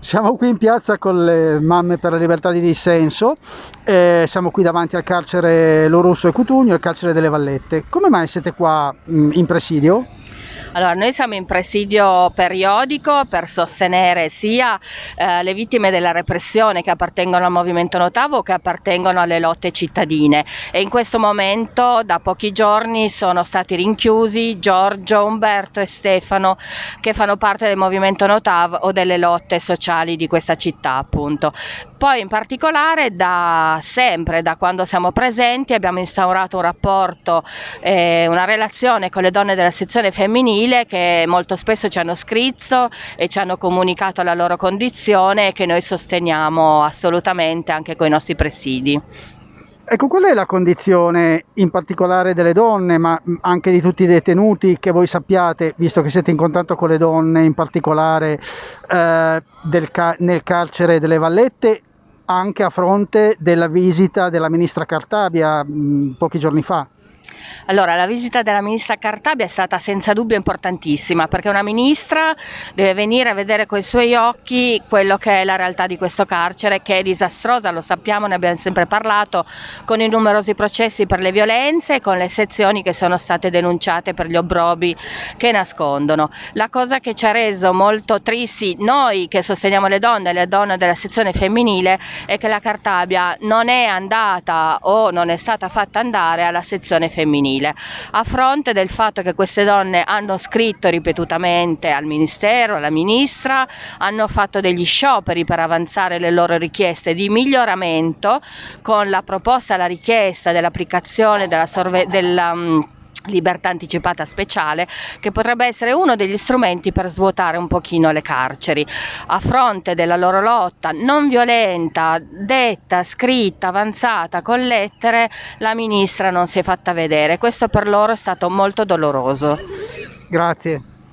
Siamo qui in piazza con le mamme per la libertà di dissenso, eh, siamo qui davanti al carcere Lorusso e Cutugno, il carcere delle Vallette. Come mai siete qua mh, in presidio? Allora, noi siamo in presidio periodico per sostenere sia eh, le vittime della repressione che appartengono al movimento Notavo che appartengono alle lotte cittadine e in questo momento da pochi giorni sono stati rinchiusi Giorgio, Umberto e Stefano che fanno parte del movimento Notav o delle lotte sociali di questa città appunto. Poi in particolare da sempre, da quando siamo presenti, abbiamo instaurato un rapporto, eh, una relazione con le donne della sezione femminile femminile che molto spesso ci hanno scritto e ci hanno comunicato la loro condizione e che noi sosteniamo assolutamente anche con i nostri presidi. Ecco, qual è la condizione in particolare delle donne, ma anche di tutti i detenuti che voi sappiate, visto che siete in contatto con le donne, in particolare eh, ca- nel carcere delle Vallette, anche a fronte della visita della ministra Cartabia mh, pochi giorni fa? Allora, la visita della ministra Cartabia è stata senza dubbio importantissima perché una ministra deve venire a vedere con i suoi occhi quello che è la realtà di questo carcere che è disastrosa, lo sappiamo, ne abbiamo sempre parlato, con i numerosi processi per le violenze e con le sezioni che sono state denunciate per gli obrobi che nascondono. La cosa che ci ha reso molto tristi noi che sosteniamo le donne, le donne della sezione femminile, è che la Cartabia non è andata o non è stata fatta andare alla sezione femminile femminile, a fronte del fatto che queste donne hanno scritto ripetutamente al Ministero, alla Ministra, hanno fatto degli scioperi per avanzare le loro richieste di miglioramento con la proposta, la richiesta dell'applicazione della, sorve- della um, libertà anticipata speciale che potrebbe essere uno degli strumenti per svuotare un pochino le carceri. A fronte della loro lotta non violenta detta scritta avanzata con lettere la ministra non si è fatta vedere. Questo per loro è stato molto doloroso. Grazie